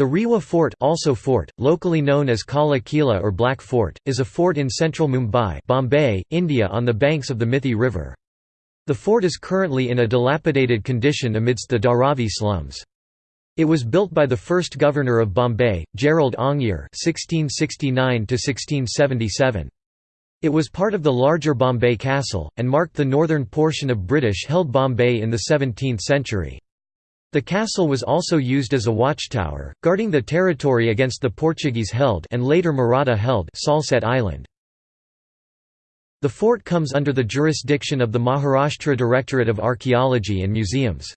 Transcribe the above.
The Rewa Fort also fort, locally known as Kala Kila or Black Fort, is a fort in central Mumbai Bombay, India on the banks of the Mithi River. The fort is currently in a dilapidated condition amidst the Dharavi slums. It was built by the first governor of Bombay, Gerald (1669–1677). It was part of the larger Bombay Castle, and marked the northern portion of British-held Bombay in the 17th century. The castle was also used as a watchtower, guarding the territory against the Portuguese-held and later Maratha-held Salsette Island. The fort comes under the jurisdiction of the Maharashtra Directorate of Archaeology and Museums.